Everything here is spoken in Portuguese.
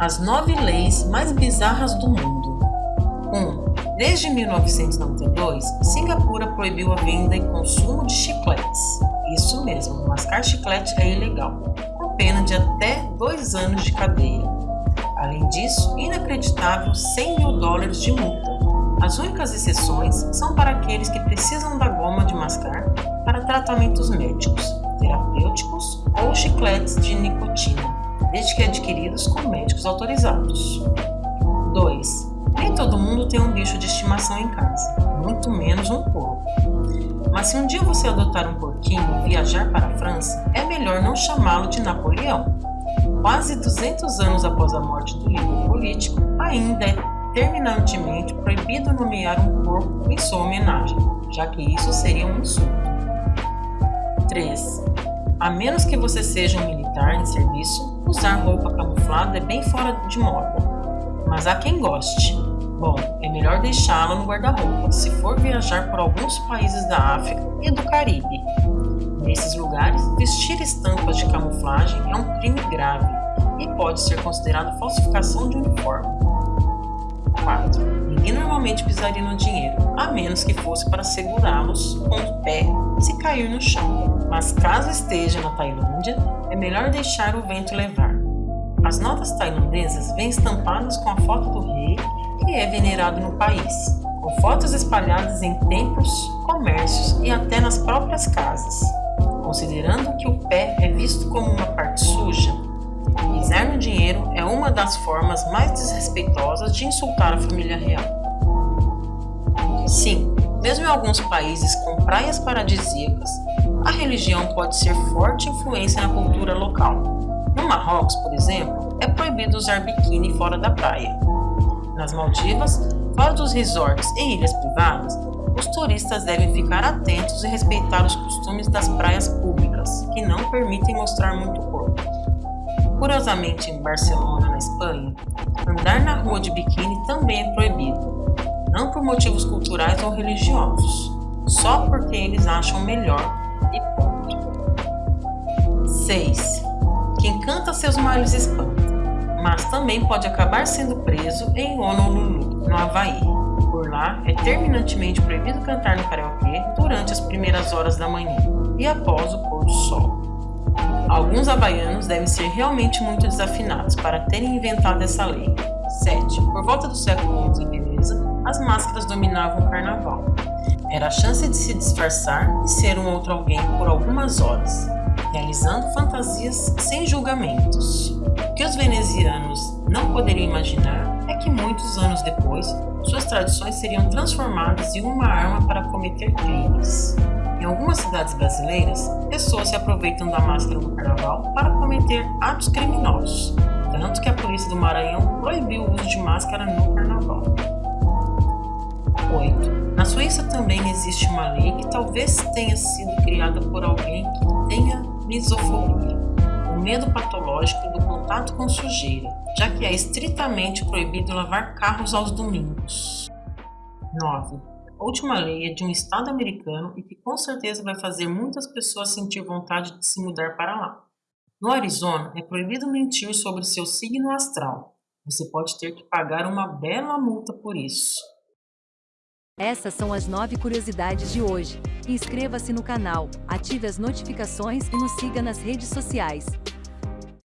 As nove leis mais bizarras do mundo. 1. Um, desde 1992, Singapura proibiu a venda e consumo de chicletes. Isso mesmo, mascar chiclete é ilegal, com pena de até dois anos de cadeia. Além disso, inacreditável 100 mil dólares de multa. As únicas exceções são para aqueles que precisam da goma de mascar para tratamentos médicos, terapêuticos ou chicletes de nicotina, desde que adquiridos com médicos autorizados. 2. Nem todo mundo tem um bicho de estimação em casa, muito menos um porco. Mas se um dia você adotar um porquinho e viajar para a França, é melhor não chamá-lo de Napoleão. Quase 200 anos após a morte do líder político, ainda é terminantemente proibido nomear um porco em sua homenagem, já que isso seria um insulto. 3. A menos que você seja um militar em serviço, usar roupa camuflada é bem fora de moda. Mas há quem goste. Bom, é melhor deixá-la no guarda-roupa se for viajar por alguns países da África e do Caribe. Nesses lugares, vestir estampas de camuflagem é um crime grave e pode ser considerado falsificação de uniforme. 4. Ninguém normalmente pisaria no dinheiro, a menos que fosse para segurá-los com o pé se cair no chão. Mas caso esteja na Tailândia, é melhor deixar o vento levar. As notas tailandesas vêm estampadas com a foto do rei que é venerado no país, com fotos espalhadas em templos, comércios e até nas próprias casas. Considerando que o pé é visto como uma parte suja, Pisar no dinheiro uma das formas mais desrespeitosas de insultar a família real. Sim, mesmo em alguns países com praias paradisíacas, a religião pode ser forte influência na cultura local. No Marrocos, por exemplo, é proibido usar biquíni fora da praia. Nas Maldivas, fora dos resorts e ilhas privadas, os turistas devem ficar atentos e respeitar os costumes das praias públicas, que não permitem mostrar muito corpo. Curiosamente, em Barcelona, na Espanha, andar na rua de biquíni também é proibido, não por motivos culturais ou religiosos, só porque eles acham melhor e ponto. 6. Quem canta seus males espanta, mas também pode acabar sendo preso em Honolulu, no Havaí. Por lá, é terminantemente proibido cantar no karaokê durante as primeiras horas da manhã e após o pôr do sol. Alguns havaianos devem ser realmente muito desafinados para terem inventado essa lei. 7. Por volta do século XI em Veneza, as máscaras dominavam o carnaval. Era a chance de se disfarçar e ser um outro alguém por algumas horas, realizando fantasias sem julgamentos. O que os venezianos não poderiam imaginar é que muitos anos depois, suas tradições seriam transformadas em uma arma para cometer crimes. Em algumas cidades brasileiras, pessoas se aproveitam da máscara no carnaval para cometer atos criminosos, tanto que a polícia do Maranhão proibiu o uso de máscara no carnaval. 8. Na Suíça também existe uma lei que talvez tenha sido criada por alguém que tenha misofobia, o medo patológico do contato com sujeira, já que é estritamente proibido lavar carros aos domingos. 9. Última lei é de um estado americano e que com certeza vai fazer muitas pessoas sentir vontade de se mudar para lá. No Arizona, é proibido mentir sobre seu signo astral. Você pode ter que pagar uma bela multa por isso. Essas são as nove curiosidades de hoje. Inscreva-se no canal, ative as notificações e nos siga nas redes sociais.